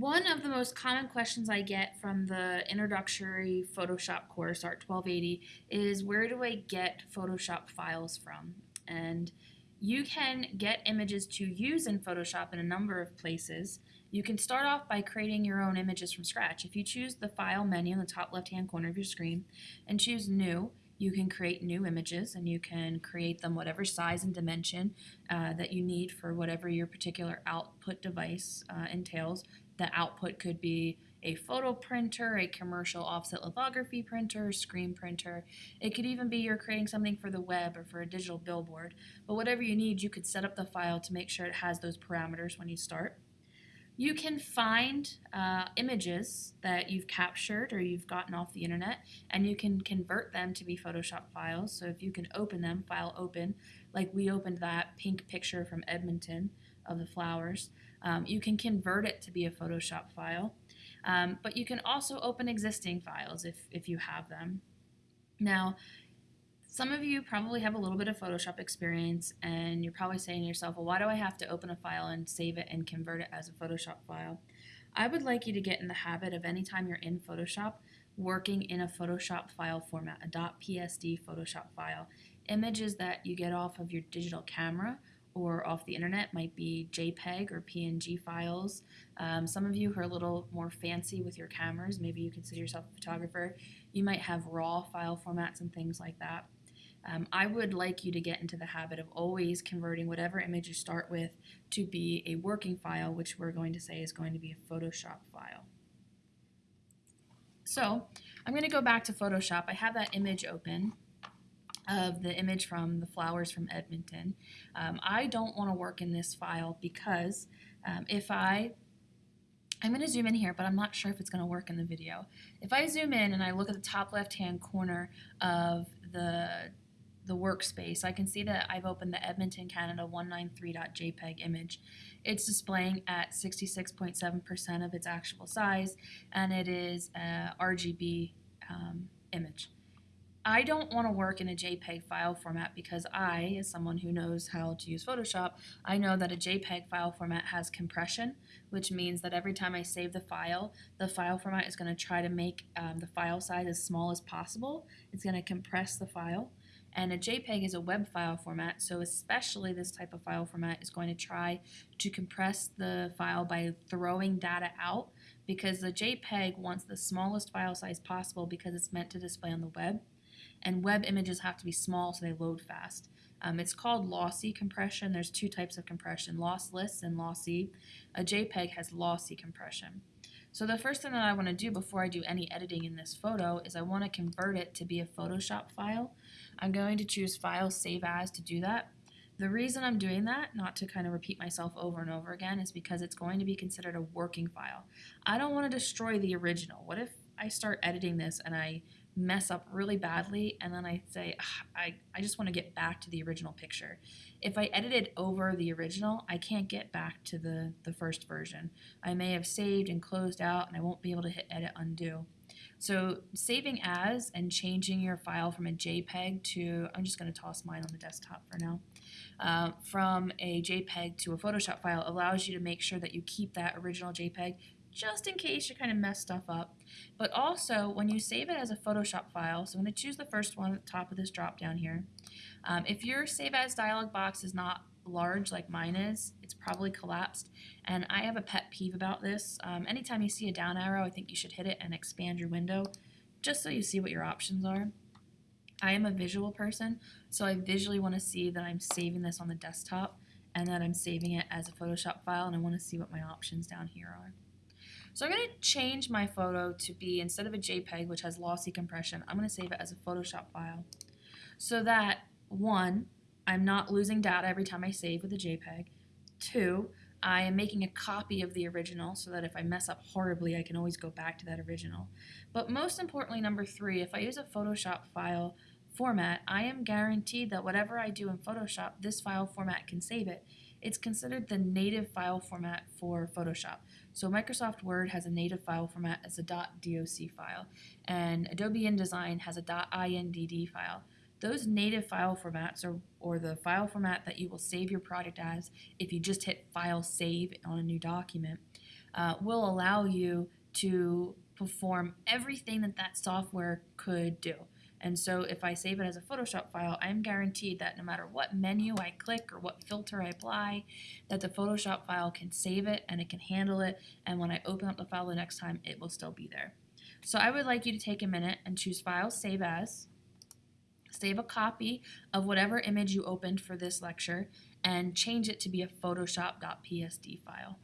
One of the most common questions I get from the introductory Photoshop course, Art 1280, is where do I get Photoshop files from? And you can get images to use in Photoshop in a number of places. You can start off by creating your own images from scratch. If you choose the File menu in the top left-hand corner of your screen and choose New, you can create new images and you can create them whatever size and dimension uh, that you need for whatever your particular output device uh, entails. The output could be a photo printer, a commercial offset lithography printer, screen printer. It could even be you're creating something for the web or for a digital billboard. But whatever you need, you could set up the file to make sure it has those parameters when you start. You can find uh, images that you've captured or you've gotten off the internet and you can convert them to be Photoshop files. So if you can open them, file open, like we opened that pink picture from Edmonton of the flowers, um, you can convert it to be a Photoshop file. Um, but you can also open existing files if, if you have them. Now, some of you probably have a little bit of Photoshop experience and you're probably saying to yourself, well, why do I have to open a file and save it and convert it as a Photoshop file? I would like you to get in the habit of anytime you're in Photoshop, working in a Photoshop file format, a .psd Photoshop file. Images that you get off of your digital camera or off the internet might be JPEG or PNG files. Um, some of you who are a little more fancy with your cameras, maybe you consider yourself a photographer, you might have RAW file formats and things like that. Um, I would like you to get into the habit of always converting whatever image you start with to be a working file, which we're going to say is going to be a Photoshop file. So I'm going to go back to Photoshop. I have that image open of the image from the flowers from Edmonton. Um, I don't want to work in this file because um, if I I'm going to zoom in here, but I'm not sure if it's going to work in the video. If I zoom in and I look at the top left-hand corner of the the workspace, I can see that I've opened the Edmonton Canada 193.jpg image. It's displaying at 66.7% of its actual size, and it is a RGB um, image. I don't want to work in a JPEG file format because I, as someone who knows how to use Photoshop, I know that a JPEG file format has compression, which means that every time I save the file, the file format is going to try to make um, the file size as small as possible. It's going to compress the file. And a JPEG is a web file format, so especially this type of file format is going to try to compress the file by throwing data out because the JPEG wants the smallest file size possible because it's meant to display on the web. And web images have to be small so they load fast. Um, it's called lossy compression. There's two types of compression, lossless and lossy. A JPEG has lossy compression. So the first thing that I want to do before I do any editing in this photo is I want to convert it to be a Photoshop file. I'm going to choose File, Save As to do that. The reason I'm doing that, not to kind of repeat myself over and over again, is because it's going to be considered a working file. I don't want to destroy the original. What if I start editing this and I mess up really badly and then I say, I, I just want to get back to the original picture. If I edited over the original, I can't get back to the, the first version. I may have saved and closed out and I won't be able to hit edit undo. So saving as and changing your file from a JPEG to, I'm just going to toss mine on the desktop for now, uh, from a JPEG to a Photoshop file allows you to make sure that you keep that original JPEG just in case you kind of mess stuff up. But also, when you save it as a Photoshop file, so I'm going to choose the first one at the top of this drop down here. Um, if your Save As dialog box is not large like mine is, it's probably collapsed. And I have a pet peeve about this. Um, anytime you see a down arrow, I think you should hit it and expand your window just so you see what your options are. I am a visual person, so I visually want to see that I'm saving this on the desktop and that I'm saving it as a Photoshop file and I want to see what my options down here are. So I'm going to change my photo to be, instead of a JPEG, which has lossy compression, I'm going to save it as a Photoshop file. So that, one, I'm not losing data every time I save with a JPEG. Two, I am making a copy of the original so that if I mess up horribly, I can always go back to that original. But most importantly, number three, if I use a Photoshop file format, I am guaranteed that whatever I do in Photoshop, this file format can save it. It's considered the native file format for Photoshop. So Microsoft Word has a native file format as a .doc file, and Adobe InDesign has a .indd file. Those native file formats, or, or the file format that you will save your project as if you just hit File Save on a new document, uh, will allow you to perform everything that that software could do. And so if I save it as a Photoshop file, I'm guaranteed that no matter what menu I click or what filter I apply, that the Photoshop file can save it and it can handle it. And when I open up the file the next time, it will still be there. So I would like you to take a minute and choose File, Save As. Save a copy of whatever image you opened for this lecture and change it to be a photoshop.psd file.